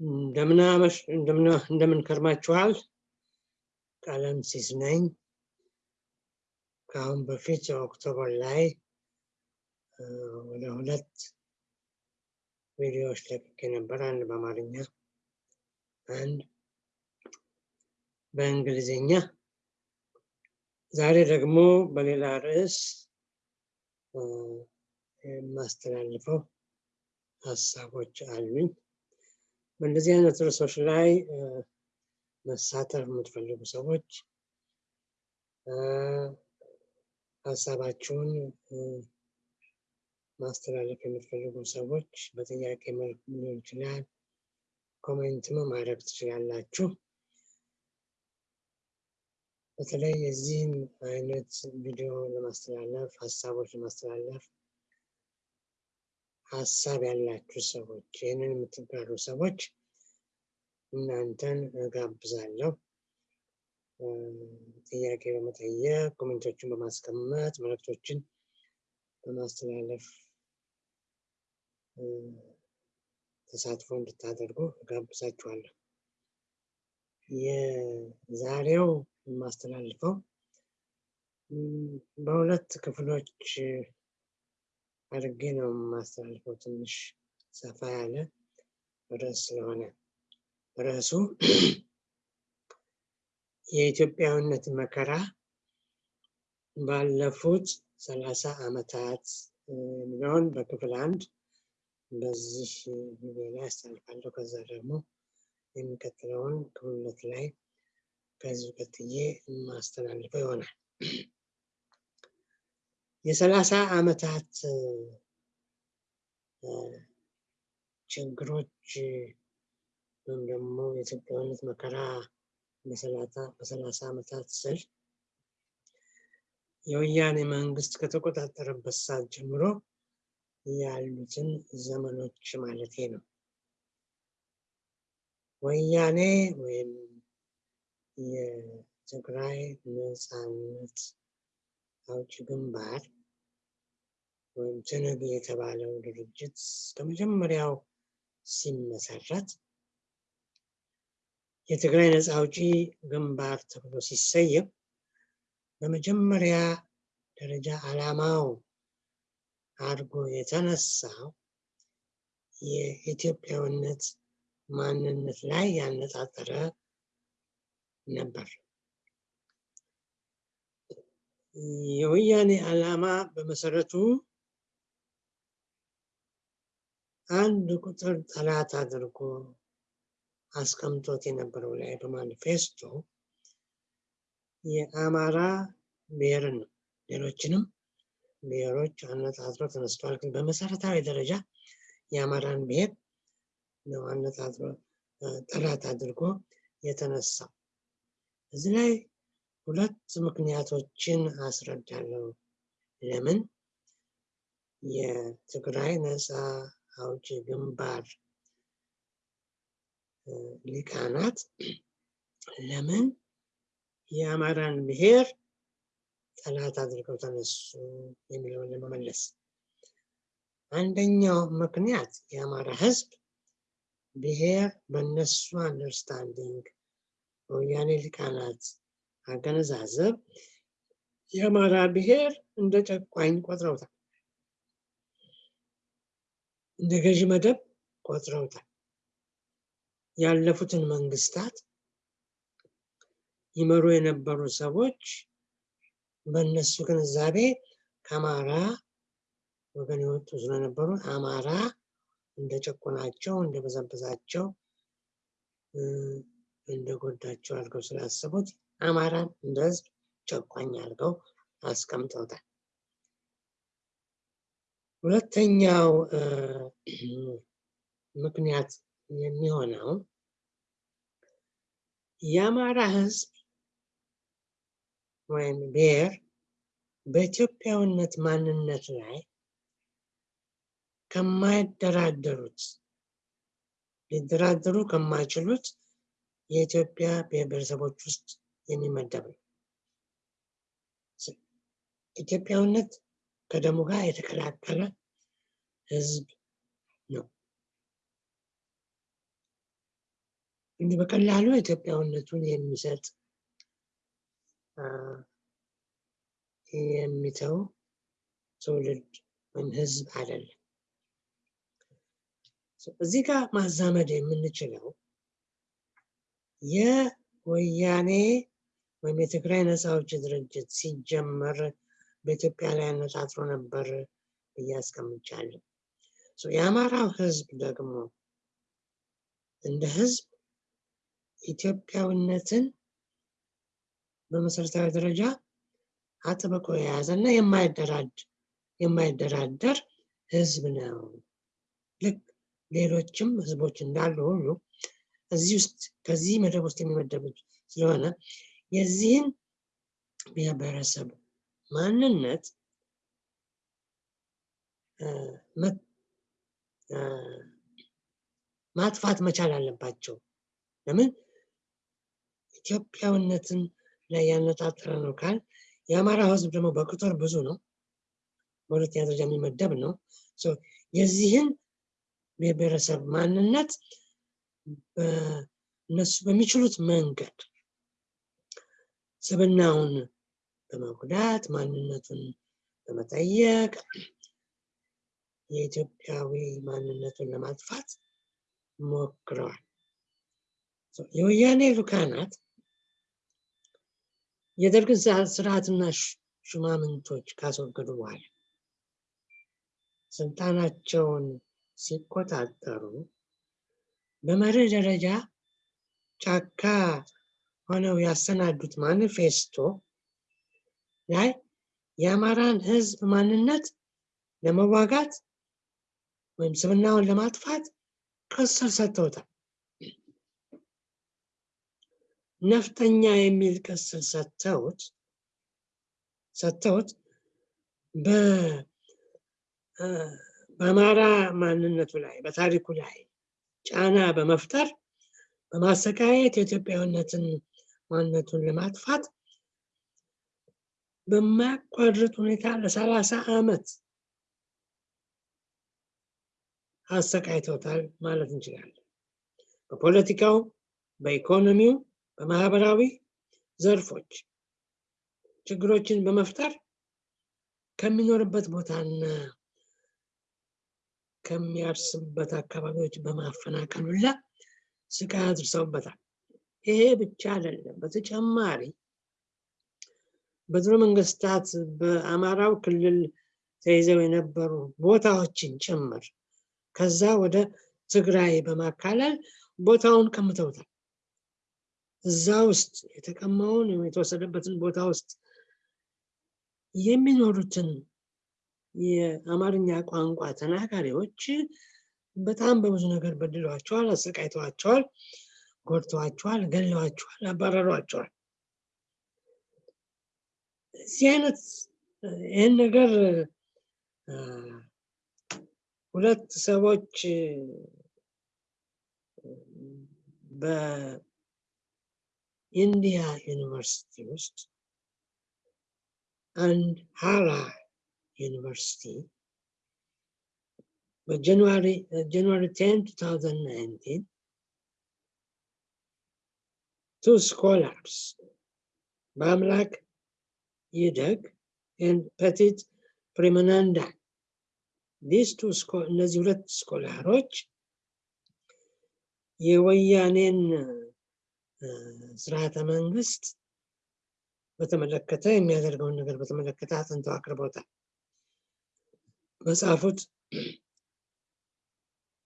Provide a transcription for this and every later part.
እንደምን ከርማችኋል? ቀለምሲስ ነኝ። ከአሁን በፊት ኦክቶበር ላይ ወደ ሁለት ቪዲዮዎች ለቅቄ ነበር። አንድ በአማርኛ፣ አንድ በእንግሊዝኛ። ዛሬ ደግሞ በሌላ ርዕስ የማስተላልፈው ሀሳቦች አሉኝ። በእንደዚህ አይነት ርዕሶች ላይ መሳተፍ የምትፈልጉ ሰዎች ሀሳባችሁን ማስተላለፍ የምትፈልጉ ሰዎች በጥያቄ መልክ ሊሆን ይችላል፣ comment ም ማድረግ ትችላላችሁ። በተለይ የዚህም አይነት ቪዲዮ ለማስተላለፍ ሀሳቦች ለማስተላለፍ ሀሳብ ያላችሁ ሰዎች ይህንን የምትጋሩ ሰዎች እናንተን እጋብዛለሁ። ጥያቄ በመጠየቅ ኮሜንቶችን በማስቀመጥ መልእክቶችን በማስተላለፍ ተሳትፎ እንድታደርጉ እጋብዛችኋለሁ። የዛሬው የማስተላልፈው በሁለት ክፍሎች አድርጌ ነው የማስተላልፈው። ትንሽ ሰፋ ያለ ርዕስ ስለሆነ ርዕሱ የኢትዮጵያዊነት መከራ ባለፉት ሰላሳ ዓመታት የሚለውን በክፍል አንድ በዚህ ቪዲዮ ላይ አስተላልፋለሁ። ከዛ ደግሞ የሚቀጥለውን ክፍል ሁለት ላይ ከዚህ ቀጥዬ የማስተላልፈው ይሆናል። የሰላሳ ዓመታት ችግሮች ወይም ደግሞ የኢትዮጵያዊነት መከራ በሰላሳ ዓመታት ስል የወያኔ መንግስት ከተቆጣጠረበት ሰዓት ጀምሮ ያሉትን ዘመኖች ማለቴ ነው። ወያኔ ወይም የትግራይ ነፃነት አውጪ ግንባር ወይም ትንግ የተባለው ድርጅት ከመጀመሪያው ሲመሰረት የትግራይ ነፃ አውጪ ግንባር ተብሎ ሲሰየም በመጀመሪያ ደረጃ ዓላማው አድርጎ የተነሳው የኢትዮጵያዊነት ማንነት ላይ ያነጣጠረ ነበር። የወያኔ ዓላማ በመሰረቱ አንድ ቁጥር ጠላት አድርጎ አስቀምጦት የነበረው ላይ በማኒፌስቶ የአማራ ብሔርን ነው። ሌሎችንም ብሔሮች አነጣጥሮ ተነስተዋል። ግን በመሰረታዊ ደረጃ የአማራን ብሔር ነው አነጣጥሮ ጠላት አድርጎ የተነሳው። እዚህ ላይ ሁለት ምክንያቶችን አስረዳለሁ። ለምን የትግራይ ነፃ አውጪ ግንባር ሊቃናት ለምን የአማራን ብሔር ጠላት አድርገው ተነሱ የሚለውን ለመመለስ አንደኛው ምክንያት የአማራ ሕዝብ ብሔር በነሱ አንደርስታንዲንግ በወያኔ ሊቃናት አገነዛዘብ የአማራ ብሔር እንደ ጨቋኝ ቆጥረውታል፣ እንደ ገዢ መደብ ቆጥረውታል። ያለፉትን መንግስታት ይመሩ የነበሩ ሰዎች በእነሱ ግንዛቤ ከአማራ ወገን የወጡ ስለነበሩ አማራ እንደ ጨቆናቸው፣ እንደ በዘበዛቸው፣ እንደ ጎዳቸው አድርገው ስላሰቡት አማራን እንደ ህዝብ ጨቋኝ አድርገው አስቀምጠውታል። ሁለተኛው ምክንያት የሚሆነው የአማራ ህዝብ ወይም ብሔር በኢትዮጵያዊነት ማንነት ላይ ከማይደራደሩት ሊደራደሩ ከማይችሉት የኢትዮጵያ ብሔር ብሔረሰቦች ውስጥ የሚመደብ ነው። ኢትዮጵያዊነት ከደሙ ጋር የተቀላቀለ ህዝብ ነው። እንዲህ በቀላሉ ኢትዮጵያዊነቱን የሚሰጥ የሚተው ትውልድ ወይም ህዝብ አይደለም። እዚህ ጋር ማዛመድ የምንችለው የወያኔ ወይም የትግራይ ነፃ አውጪ ድርጅት ሲጀመር በኢትዮጵያ ላይ አነጣጥሮ ነበር ብዬ አስቀምጫለሁ። የአማራው ህዝብ ደግሞ እንደ ህዝብ ኢትዮጵያዊነትን በመሰረታዊ ደረጃ አጥብቆ የያዘ እና የማይደራደር ህዝብ ነው። ልክ ሌሎችም ህዝቦች እንዳሉ ሁሉ እዚህ ውስጥ ከዚህ መደብ ውስጥ የሚመደብ ስለሆነ የዚህን ብሔረሰብ ማንነት ማጥፋት መቻል አለባቸው። ለምን ኢትዮጵያዊነትን ላይ ያነጣጠረ ነው ካል የአማራ ህዝብ ደግሞ በቁጥር ብዙ ነው፣ በሁለተኛ ደረጃ የሚመደብ ነው። የዚህን ብሔረሰብ ማንነት እነሱ በሚችሉት መንገድ ስብናውን በመጉዳት ማንነቱን በመጠየቅ የኢትዮጵያዊ ማንነቱን ለማጥፋት ሞክረዋል። የወያኔ ሉካናት የደርግን ስርዓትና ሹማምንቶች ካስወገዱ በኋላ ስልጣናቸውን ሲቆጣጠሩ በመርህ ደረጃ ጫካ ሆነው ያሰናዱት ማኒፌስቶ ላይ የአማራን ህዝብ ማንነት ለመዋጋት ወይም ስብናውን ለማጥፋት ቅጽል ሰጥተውታል። ነፍጠኛ የሚል ቅጽል ሰጥተውት ሰጥተውት በአማራ ማንነቱ ላይ በታሪኩ ላይ ጫና በመፍጠር በማሰቃየት የኢትዮጵያዊነትን ማንነቱን ለማጥፋት በማያቋርጥ ሁኔታ ለሰላሳ ዓመት አሰቃይተውታል ማለት እንችላለን። በፖለቲካው፣ በኢኮኖሚው፣ በማህበራዊ ዘርፎች ችግሮችን በመፍጠር ከሚኖርበት ቦታና ከሚያርስበት አካባቢዎች በማፈናቀል ሁላ ስቃይ አድርሰውበታል። ይሄ ብቻ አይደለም። በተጨማሪ በድሮ መንግስታት በአማራው ክልል ተይዘው የነበሩ ቦታዎችን ጭምር ከዛ ወደ ትግራይ በማካለል ቦታውን ቀምተውታል። እዛ ውስጥ የተቀማውን የተወሰደበትን ቦታ ውስጥ የሚኖሩትን የአማርኛ ቋንቋ ተናጋሪዎች በጣም በብዙ ነገር በድለዋቸዋል፣ አሰቃይተዋቸዋል፣ ጎድተዋቸዋል፣ ገለዋቸዋል፣ አባረሯቸዋል። ይህን ነገር ሁለት ሰዎች በኢንዲያ ዩኒቨርሲቲ ውስጥ አንድ ሃራ ዩኒቨርሲቲ በጃንዋሪ ጃንዋሪ 10 2019 two scholars በአምላክ ይደግ and petit ቱ እነዚህ ሁለት ስኮላሮች የወያኔን ስርዓተ መንግስት በተመለከተ የሚያደርገውን ነገር በተመለከተ አጥንተው አቅርቦታል። በጻፉት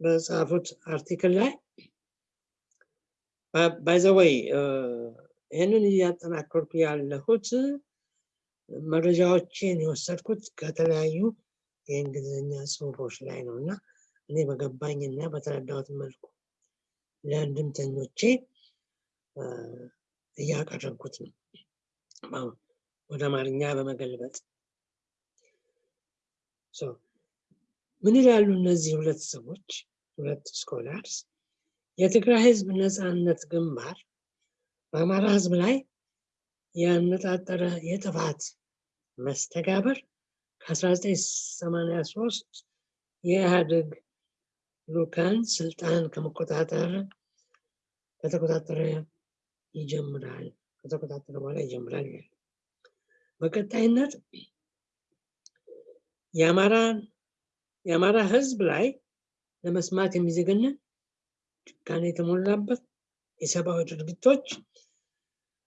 በጻፉት አርቲክል ላይ ባይዘወይ ይህንን እያጠናከርኩ ያለሁት መረጃዎችን የወሰድኩት ከተለያዩ የእንግሊዝኛ ጽሁፎች ላይ ነው። እና እኔ በገባኝ እና በተረዳሁት መልኩ ለእንድምተኞቼ እያቀረብኩት ነው። ወደ አማርኛ በመገልበጥ። ምን ይላሉ እነዚህ ሁለት ሰዎች? ሁለት ስኮላርስ። የትግራይ ህዝብ ነፃነት ግንባር በአማራ ህዝብ ላይ ያነጣጠረ የጥፋት መስተጋብር ከ1983 የኢህአዴግ ሉካን ስልጣን ከመቆጣጠር ከተቆጣጠረ ይጀምራል ከተቆጣጠረ በኋላ ይጀምራል ይላል። በቀጣይነት የአማራ ህዝብ ላይ ለመስማት የሚዘገንን ጭካኔ የተሞላበት የሰብአዊ ድርጊቶች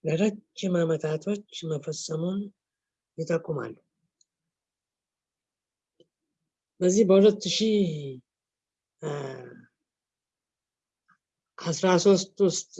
ለረጅም ዓመታቶች መፈጸሙን ይጠቁማሉ። በዚህ በሁለት ሺህ አስራ ሶስት ውስጥ